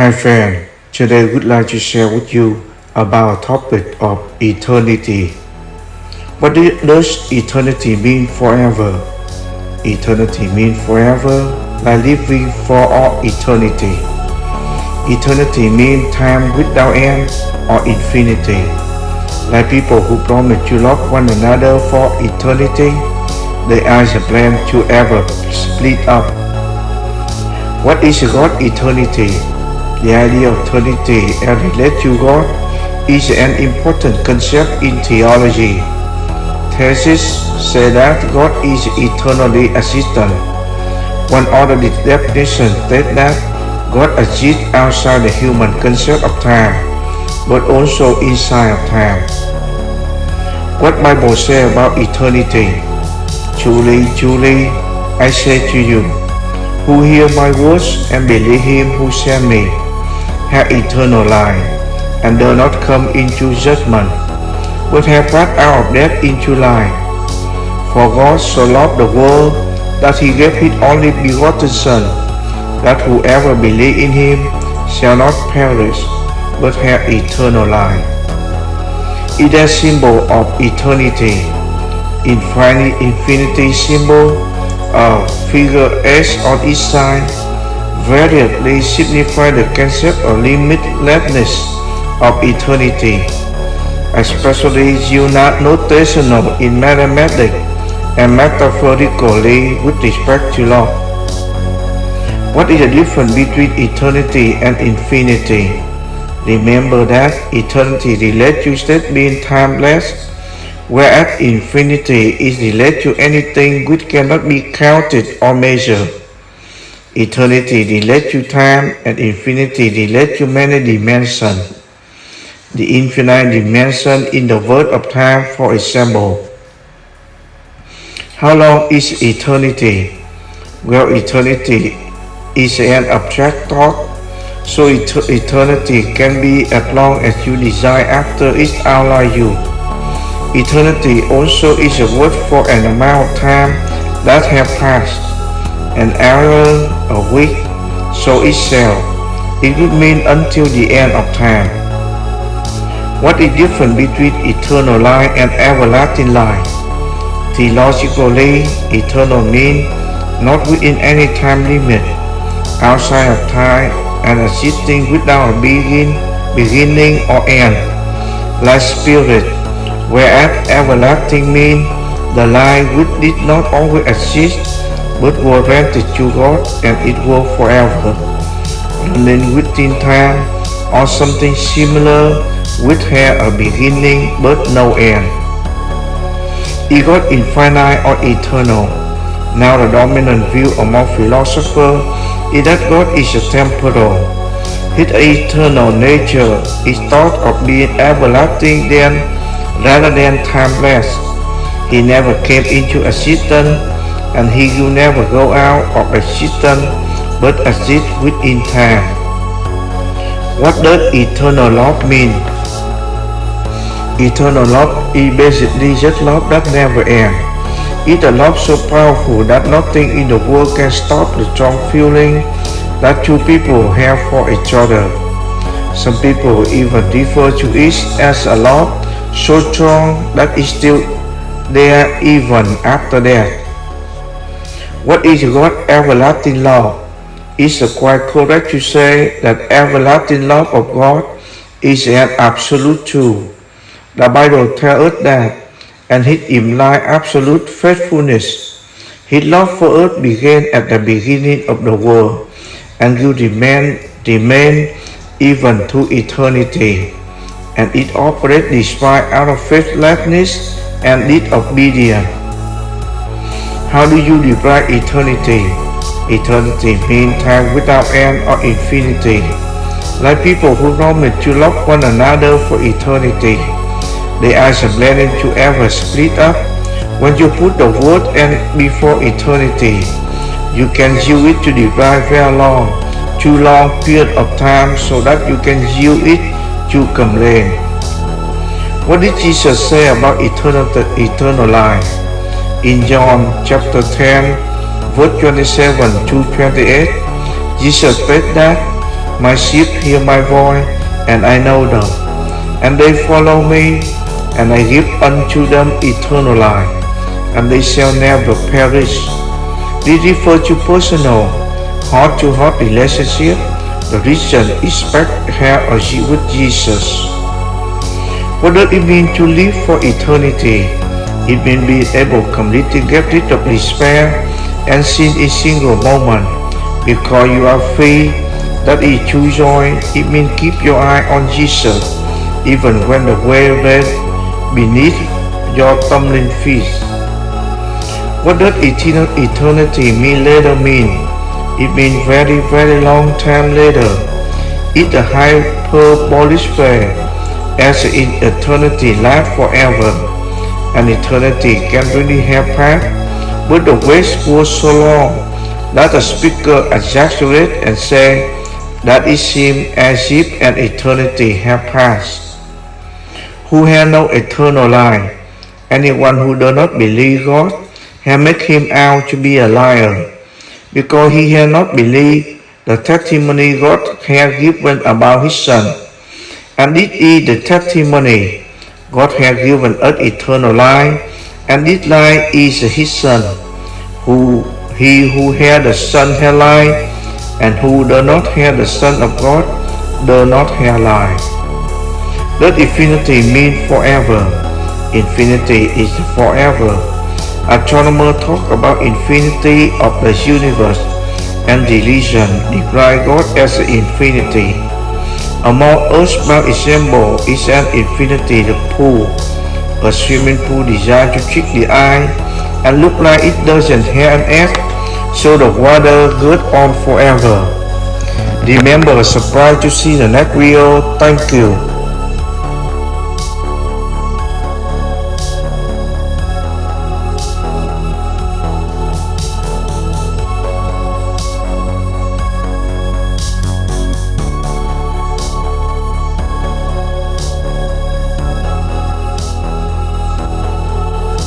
Hi friend, today I would like to share with you about topic of eternity. What does eternity mean forever? Eternity means forever, like living for all eternity. Eternity means time without end or infinity. Like people who promise to love one another for eternity, they are the plan to ever split up. What is God eternity? The idea of eternity and relate to God is an important concept in theology. Theists say that God is eternally existent. One other definition states that God exists outside the human concept of time, but also inside of time. What Bible say about eternity? Truly, truly, I say to you, who hear my words and believe him who sent me, have eternal life, and do not come into judgment, but have passed out of death into life. For God so loved the world that he gave his only begotten Son, that whoever believe in him shall not perish, but have eternal life. It is a symbol of eternity. Infinity, infinity symbol, a figure S on each side, variably signify the concept of limitlessness of eternity, especially notational in mathematics and metaphorically with respect to law. What is the difference between eternity and infinity? Remember that eternity relates to state being timeless, whereas infinity is related to anything which cannot be counted or measured. Eternity relates to time and infinity relates to many dimensions. The infinite dimension in the word of time, for example. How long is eternity? Well, eternity is an abstract thought, so et eternity can be as long as you desire after it outlives you. Eternity also is a word for an amount of time that has passed an hour, a week, so it shall. It would mean until the end of time. What is different between eternal life and everlasting life? Theologically, eternal means not within any time limit, outside of time and existing without a begin, beginning or end, like spirit, whereas everlasting means the life which did not always exist but were granted to God and it will forever. Running within time or something similar which had a beginning but no end. Is God infinite or eternal? Now the dominant view among philosophers is that God is a temporal. His eternal nature is thought of being everlasting then rather than timeless. He never came into existence and he will never go out of existence but exist within time. What does eternal love mean? Eternal love is basically just love that never ends. It's a love so powerful that nothing in the world can stop the strong feeling that two people have for each other. Some people even refer to it as a love so strong that it's still there even after death. What is God's everlasting love? Is it quite correct to say that everlasting love of God is an absolute truth? The Bible tells us that, and it implies absolute faithfulness. His love for us began at the beginning of the world and will remain, remain even to eternity. And it operates despite our faithlessness and disobedience. How do you define eternity? Eternity means time without end or infinity. Like people who promise to love one another for eternity. They are planning to ever split up. When you put the word and before eternity, you can use it to define very long, too long period of time so that you can use it to complain. What did Jesus say about eternal, eternal life? In John chapter 10, verse 27 to 28, Jesus said that My sheep hear my voice, and I know them, and they follow me, and I give unto them eternal life, and they shall never perish. This refers to personal, heart-to-heart relationship. The Christian expect have a with Jesus. What does it mean to live for eternity? It means being able completely get rid of despair and sin in single moment. Because you are free, that is true joy. It means keep your eye on Jesus, even when the way red beneath your tumbling feet. What does eternal eternity mean later mean? It means very, very long time later. It's a hyperbolic phrase as in eternity lasts forever, and eternity. Can really passed, but the waste was so long that the speaker exaggerated and said that it seemed as if an eternity had passed. Who had no eternal life, anyone who does not believe God, had made him out to be a liar, because he had not believed the testimony God had given about his Son. And this is the testimony God has given us eternal life, and this life is His Son. Who he who has the Son has life, and who does not have the Son of God does not have life. Does infinity mean forever? Infinity is forever. Astronomers talk about infinity of the universe, and religion describe God as infinity. A more earthbound example is an infinity pool, a swimming pool designed to trick the eye and look like it doesn't have an edge, so the water goes on forever. Remember, surprised to see the next video. Thank you.